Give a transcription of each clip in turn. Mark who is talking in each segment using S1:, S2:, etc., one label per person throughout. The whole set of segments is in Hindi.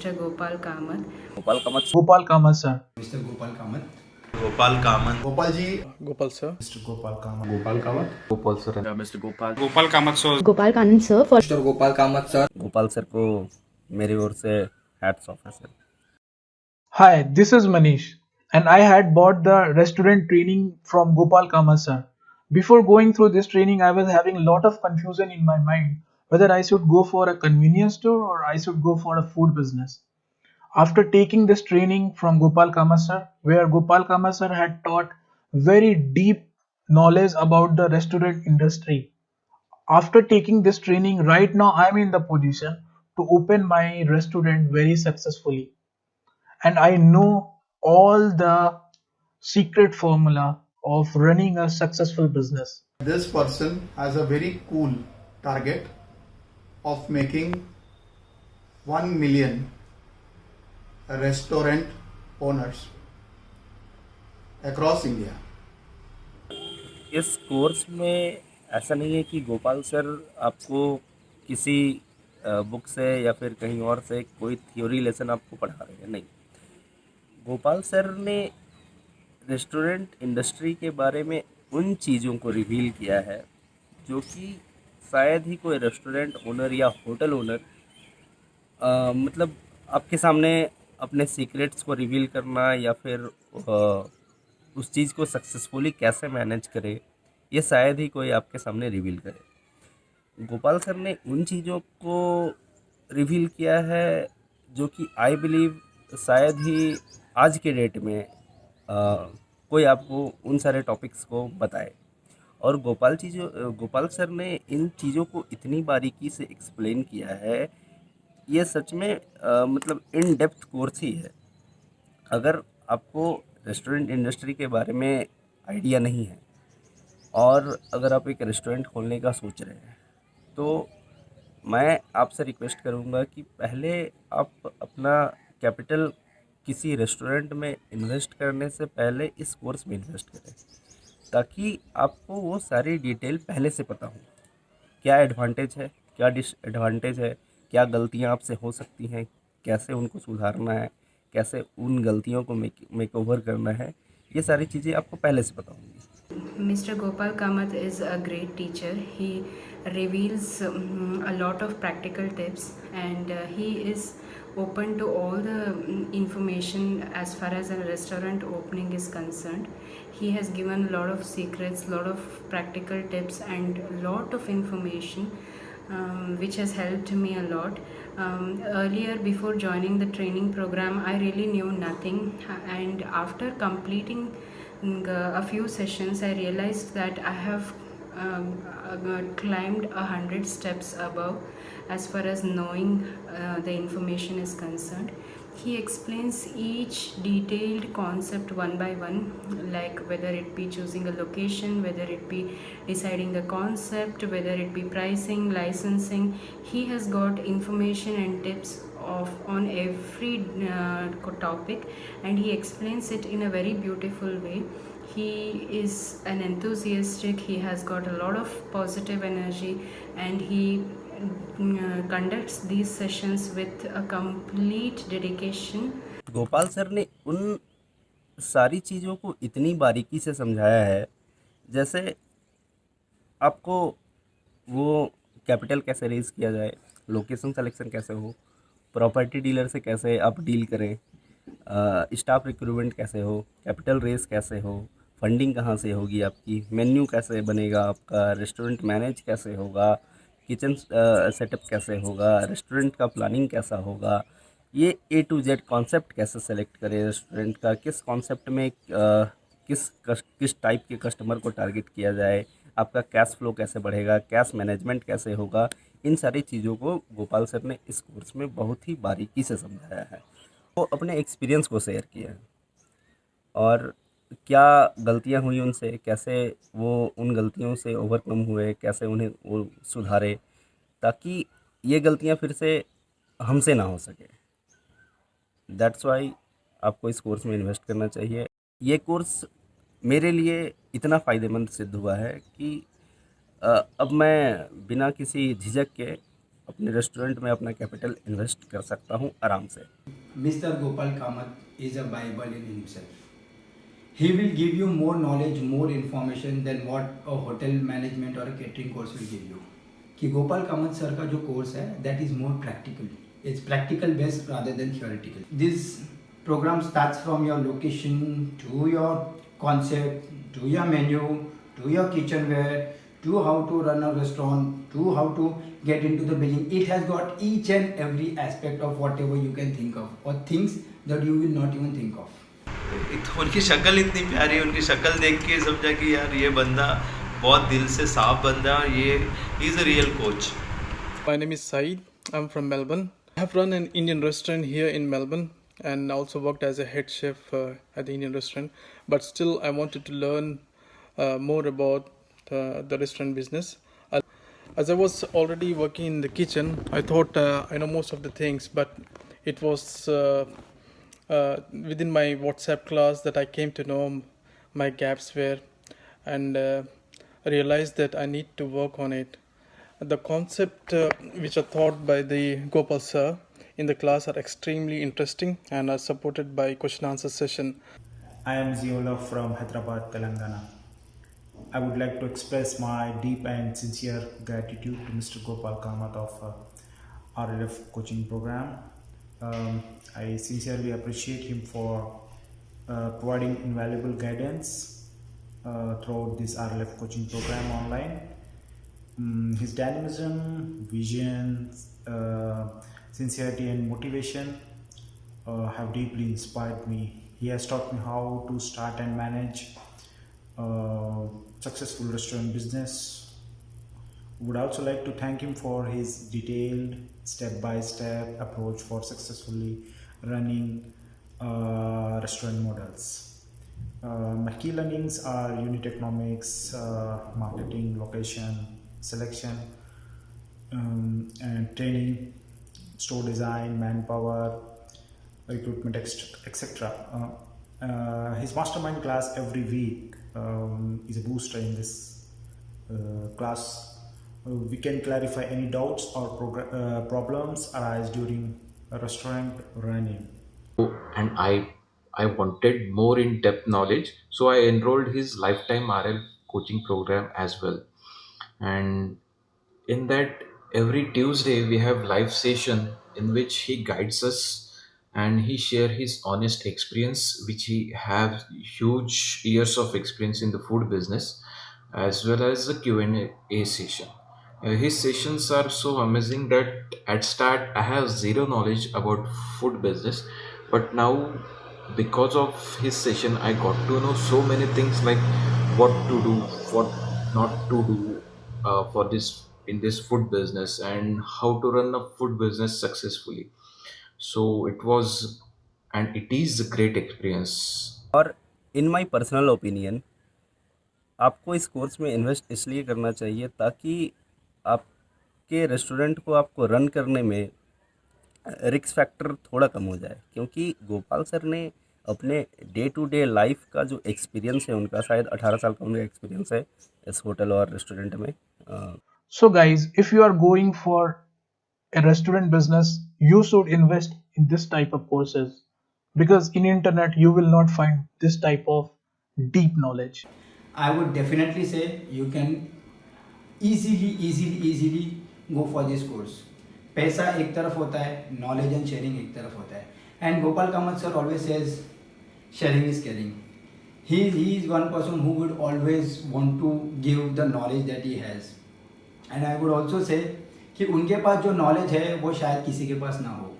S1: Mister Gopal Kamat.
S2: Gopal Kamat
S3: Gopal Kamat sir
S4: mister Gopal Kamat.
S5: Gopal Kamat.
S4: Gopal ji.
S6: Gopal sir
S4: mister Gopal Kamat. Gopal Kamat.
S6: Gopal sir mister
S7: Gopal Gopal Kamat sir Gopal
S4: Kanand sir mister Gopal Kamat sir
S2: Gopal sir को मेरी ओर से हैट्स ऑफ़ है sir
S3: hi this is Manish and I had bought the restaurant training from Gopal Kamat sir before going through this training I was having lot of confusion in my mind whether I should go for a convenience store or I should go for a food business. After taking this training from Gopal Kamath sir, where Gopal Kamath sir had taught very deep knowledge about the restaurant industry, after taking this training, right now I'm in the position to open my restaurant very successfully and I know all the secret formula of running a successful business.
S4: This person has a very cool target of making 1 million restaurant owners across India.
S2: इस कोर्स में ऐसा नहीं है कि गोपाल सर आपको किसी बुक से या फिर कहीं और से कोई थ्योरी लेसन आपको पढ़ा रहे हैं नहीं गोपाल सर ने रेस्टोरेंट इंडस्ट्री के बारे में उन चीज़ों को रिवील किया है जो कि शायद ही कोई रेस्टोरेंट ओनर या होटल ओनर मतलब आपके सामने अपने सीक्रेट्स को रिवील करना या फिर अ, उस चीज़ को सक्सेसफुली कैसे मैनेज करे ये शायद ही कोई आपके सामने रिवील करे। गोपाल सर ने उन चीज़ों को रिवील किया है जो कि आई बिलीव शायद ही आज के डेट में अ, कोई आपको उन सारे टॉपिक्स को बताए। और गोपाल चीज़ों गोपाल सर ने इन चीज़ों को इतनी बारीकी से एक्सप्लेन किया है ये सच में अ, मतलब इन डेप्थ कोर्स ही है। अगर आपको रेस्टोरेंट इंडस्ट्री के बारे में आइडिया नहीं है और अगर आप एक रेस्टोरेंट खोलने का सोच रहे हैं तो मैं आपसे रिक्वेस्ट करूँगा कि पहले आप अपना कैपिटल किसी रेस्टोरेंट में इन्वेस्ट करने से पहले इस कोर्स में इन्वेस्ट करें। ताकि आपको वो सारी डिटेल पहले से पता हो। क्या एडवांटेज है, क्या डिसएडवांटेज है, क्या गलतियाँ आपसे हो सकती हैं, कैसे उनको सुधारना है, कैसे उन गलतियों को मेक ओवर करना है, ये सारी चीज़ें आपको पहले से पता होंगी।
S1: Mister Gopal Kamat is a great teacher he reveals a lot of practical tips and he is open to all the information as far as a restaurant opening is concern He has given a lot of secrets, lot of practical tips and lot of information um, which has helped me a lot. Um, earlier, before joining the training program, I really knew nothing, and after completing mm, a few sessions, I realized that I have um, uh, climbed a hundred steps above as far as knowing uh, the information is concerned. He explains each detailed concept one by one, like whether it be choosing a location, whether it be deciding the concept, whether it be pricing, licensing. He has got information and tips of on every uh, topic, and he explains it in a very beautiful way. He is an enthusiastic. He has got a lot of positive energy, and he conducts these sessions with a complete dedication.
S2: Gopal sir ने उन सारी चीज़ों को इतनी बारीकी से समझाया है, जैसे आपको वो कैपिटल कैसे रेज किया जाए लोकेशन सिलेक्शन कैसे हो प्रॉपर्टी डीलर से कैसे आप डील करें स्टाफ रिक्रूटमेंट कैसे हो कैपिटल रेस कैसे हो फंडिंग कहाँ से होगी आपकी मेन्यू कैसे बनेगा आपका रेस्टोरेंट मैनेज कैसे होगा किचन सेटअप कैसे होगा? रेस्टोरेंट का प्लानिंग कैसा होगा? ये ए टू जेड कॉन्सेप्ट कैसे सेलेक्ट करें रेस्टोरेंट का? किस कॉन्सेप्ट में किस कस, किस टाइप के कस्टमर को टारगेट किया जाए? आपका कैश फ्लो कैसे बढ़ेगा? कैश मैनेजमेंट कैसे होगा? इन सारी चीज़ों को गोपाल सर ने इस कोर्स में बहुत ही बारीकी से समझाया है। वो अपने एक्सपीरियंस को शेयर किया है। और क्या गलतियाँ हुई उनसे? कैसे वो उन गलतियों से ओवरकम हुए? कैसे उन्हें वो सुधारे ताकि ये गलतियाँ फिर से हमसे ना हो सके? दैट्स वाई आपको इस कोर्स में इन्वेस्ट करना चाहिए। ये कोर्स मेरे लिए इतना फ़ायदेमंद सिद्ध हुआ है कि अब मैं बिना किसी झिझक के अपने रेस्टोरेंट में अपना कैपिटल इन्वेस्ट कर सकता हूँ आराम से।
S5: Mister Gopal Kamat is a Bible in himself. He will give you more knowledge, more information than what a hotel management or a catering course will give you. कि गोपाल कामत सर का जो कोर्स है that is more practical it's practical based rather than theoretical this program starts from your location to your concept to your menu to your kitchenware to how to run a restaurant to how to get into the billing it has got each and every aspect of whatever you can think of or things that you will not even think of
S7: एक तो उनकी शक्ल इतनी प्यारी उनकी शक्ल देख के समझा कि यार ये बंदा बहुत दिल से साफ़ बंदा है ये is a real coach
S6: my name is Syed I am from Melbourne have run an Indian restaurant here in Melbourne and also worked as a head chef at the Indian restaurant but still I wanted to learn more about the restaurant business As I was already working in the kitchen, I thought uh, I know most of the things, but it was uh, uh, within my WhatsApp class that I came to know my gaps were and uh, realized that I need to work on it. The concept uh, which are taught by the Gopal sir in the class are extremely interesting and are supported by question answer session.
S8: I am Ziola from Hyderabad, Telangana. I would like to express my deep and sincere gratitude to Mr. Gopal Kamath of uh, RLF coaching program. Um, I sincerely appreciate him for uh, providing invaluable guidance uh, throughout this RLF coaching program online. Mm, his dynamism, vision, uh, sincerity, and motivation uh, have deeply inspired me. He has taught me how to start and manage uh, successful restaurant business. Would also like to thank him for his detailed step-by-step approach for successfully running uh, restaurant models. Uh, my key learnings are unit economics, uh, marketing, location, selection, um, and training, store design, manpower, recruitment, etc. Uh, uh, his mastermind class every week um, is a booster in this uh, class. We can clarify any doubts or uh, problems arise during a restaurant running.
S9: and I I wanted more in depth knowledge, so I enrolled his lifetime RL coaching program as well. And in that, every Tuesday we have live session in which he guides us and he share his honest experience, which he have huge years of experience in the food business, as well as the Q and A session. Uh, his sessions are so amazing that at start I have zero knowledge about food business, but now because of his session I got to know so many things like what to do, what not to do uh, for this in this food business and how to run a food business successfully. So it was and it is a great experience.
S2: और इन माय पर्सनल ओपिनियन आपको इस कोर्स में इन्वेस्ट इसलिए करना चाहिए ताकि आपके रेस्टोरेंट को आपको रन करने में रिक्स फैक्टर थोड़ा कम हो जाए क्योंकि गोपाल सर ने अपने डे टू डे लाइफ का जो एक्सपीरियंस है उनका शायद 18 साल का उनका एक्सपीरियंस है इस होटल और रेस्टोरेंट में।
S3: So guys if you are going for a restaurant business you should invest in this type of courses because in internet you will not find this type of deep knowledge
S5: I would definitely say you can easily, easily, easily go for this course पैसा एक तरफ़ होता है नॉलेज एंड शेयरिंग एक तरफ़ होता है। And Gopal Kamat sir always says sharing is caring he he is one person who would always want to give the knowledge that he has. And i would also कि उनके पास जो नॉलेज है वो शायद किसी के पास ना हो।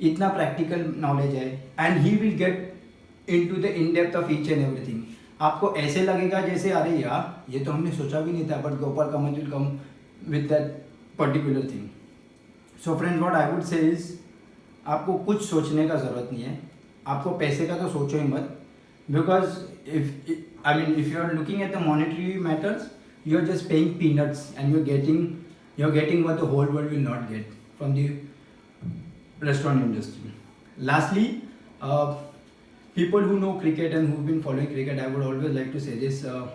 S5: इतना प्रैक्टिकल नॉलेज है। And he will get into the in depth of each and everything आपको ऐसे लगेगा जैसे अरे यार ये तो हमने सोचा भी नहीं था but Gopal Kamal will come with that particular thing so friend what I would say is आपको कुछ सोचने का ज़रूरत नहीं है। आपको पैसे का तो सोचो ही मत। Because if I mean if you are looking at the monetary matters you are just paying peanuts and you are getting you are getting the whole world will not get from the restaurant industry. Lastly, uh, people who know cricket and who've been following cricket, I would always like to say uh,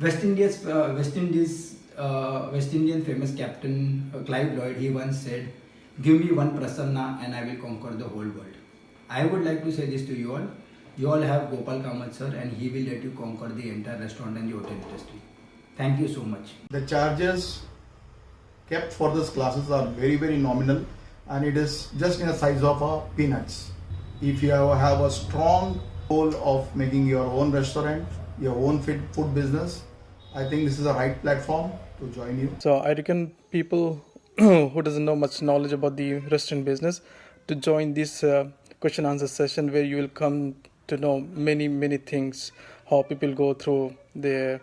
S5: West Indies, uh, West Indies uh, West Indian famous captain uh, Clive Lloyd, he once said, Give me one prasanna and I will conquer the whole world. I would like to say this to you all. You all have Gopal Kamath sir and he will let you conquer the entire restaurant and the hotel industry. Thank you so much.
S4: The charges kept for these classes are very very nominal and it is just in the size of a peanuts. If you have, a strong goal of making your own restaurant, your own fit food business, I think this is the right platform to join you.
S6: So I reckon people who doesn't know much knowledge about the restaurant business to join this uh, question answer session where you will come to know many many things how people go through their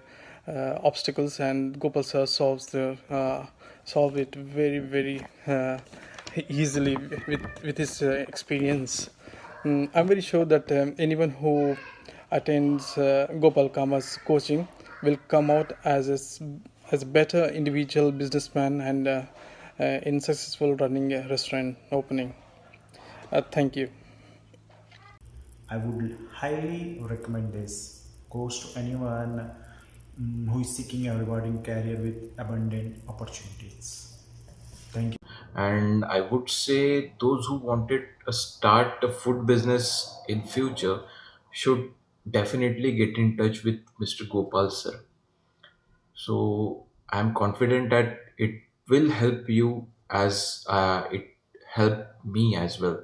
S6: uh, obstacles and Gopal sir solves the uh, solve it very very uh, easily with with his uh, experience. Mm, I'm very sure that um, anyone who attends uh, Gopal Kama's coaching will come out as a, as a better individual businessman and uh, uh, in successful running a restaurant opening. Uh, thank you.
S8: I would highly recommend this course to anyone mm, who is seeking a rewarding career with abundant opportunities. Thank you.
S9: And i would say those who wanted to start a food business in future should definitely get in touch with mr gopal sir. So i'm confident that it will help you as uh, it helped me as well